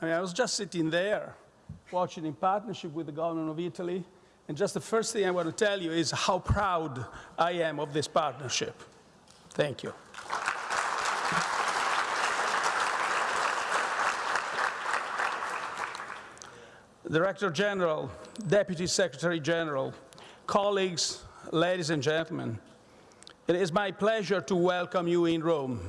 I mean, I was just sitting there watching in partnership with the government of Italy, and just the first thing I want to tell you is how proud I am of this partnership. Thank you. Director General, Deputy Secretary General, colleagues, ladies and gentlemen, it is my pleasure to welcome you in Rome.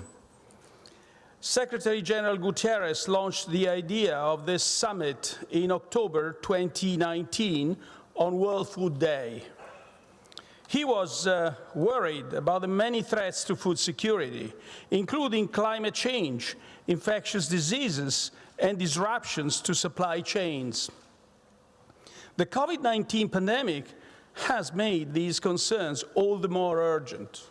Secretary General Guterres launched the idea of this summit in October 2019 on World Food Day. He was uh, worried about the many threats to food security, including climate change, infectious diseases, and disruptions to supply chains. The COVID-19 pandemic has made these concerns all the more urgent.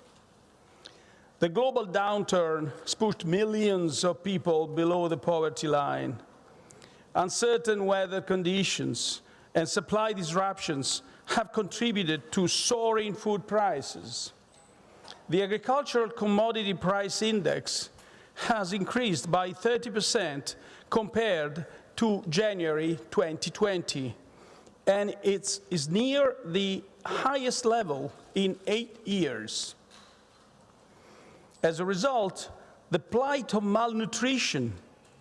The global downturn has pushed millions of people below the poverty line. Uncertain weather conditions and supply disruptions have contributed to soaring food prices. The agricultural commodity price index has increased by 30% compared to January 2020, and it is near the highest level in eight years. As a result, the plight of malnutrition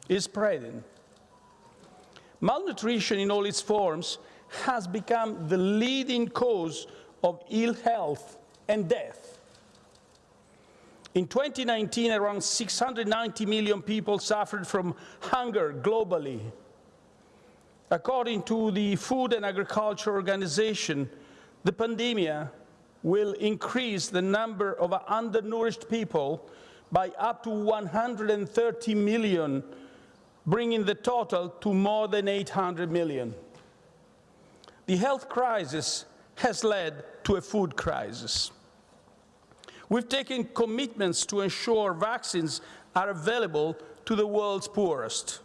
is spreading. Malnutrition in all its forms has become the leading cause of ill health and death. In 2019, around 690 million people suffered from hunger globally. According to the Food and Agriculture Organization, the pandemic will increase the number of undernourished people by up to 130 million, bringing the total to more than 800 million. The health crisis has led to a food crisis. We've taken commitments to ensure vaccines are available to the world's poorest.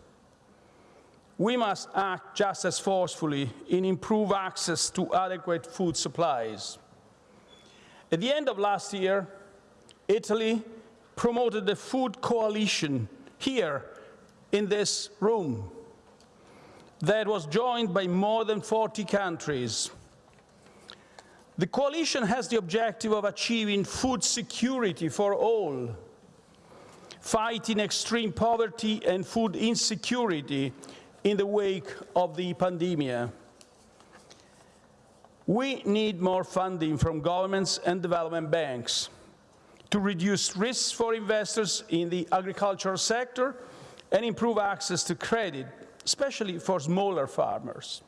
We must act just as forcefully in improve access to adequate food supplies. At the end of last year, Italy promoted the Food Coalition here in this room that was joined by more than 40 countries. The coalition has the objective of achieving food security for all, fighting extreme poverty and food insecurity in the wake of the pandemic. We need more funding from governments and development banks to reduce risks for investors in the agricultural sector and improve access to credit especially for smaller farmers.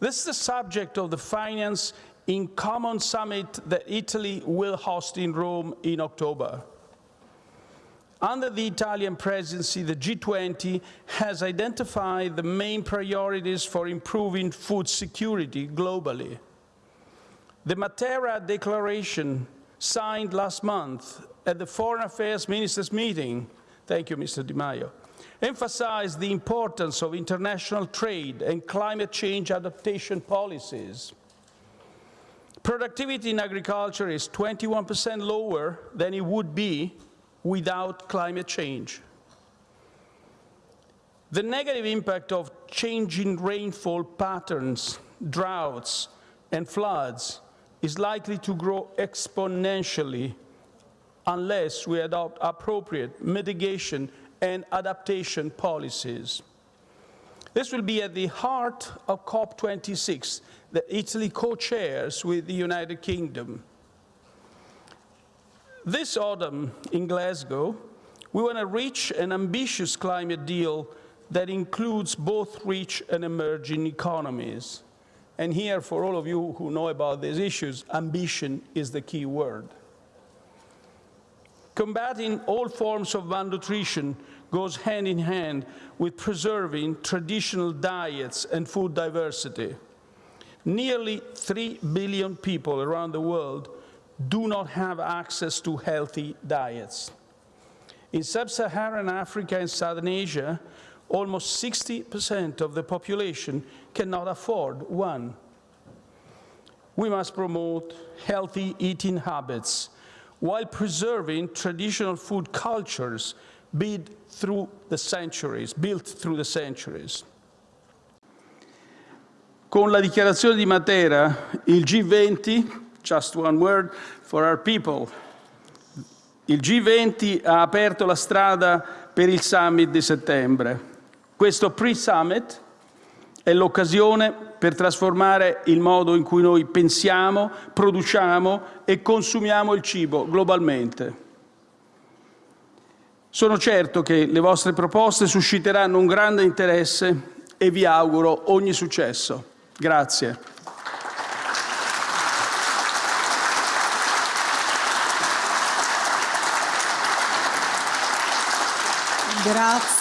This is the subject of the Finance in Common Summit that Italy will host in Rome in October. Under the Italian presidency, the G20 has identified the main priorities for improving food security globally. The Matera Declaration signed last month at the Foreign Affairs Ministers meeting, thank you, Mr. Di Maio, emphasized the importance of international trade and climate change adaptation policies. Productivity in agriculture is 21% lower than it would be without climate change. The negative impact of changing rainfall patterns, droughts, and floods is likely to grow exponentially unless we adopt appropriate mitigation and adaptation policies. This will be at the heart of COP26 that Italy co-chairs with the United Kingdom. This autumn in Glasgow, we want to reach an ambitious climate deal that includes both rich and emerging economies. And here, for all of you who know about these issues, ambition is the key word. Combating all forms of malnutrition goes hand in hand with preserving traditional diets and food diversity. Nearly 3 billion people around the world do not have access to healthy diets. In sub-Saharan Africa and Southern Asia, almost 60% of the population cannot afford one. We must promote healthy eating habits while preserving traditional food cultures built through the centuries, built through the centuries. Con la dichiarazione di Matera, il G20, just one word for our people, il G20 ha aperto la strada per il summit di settembre. Questo pre-summit è l'occasione per trasformare il modo in cui noi pensiamo, produciamo e consumiamo il cibo globalmente. Sono certo che le vostre proposte susciteranno un grande interesse e vi auguro ogni successo. Grazie. Grazie.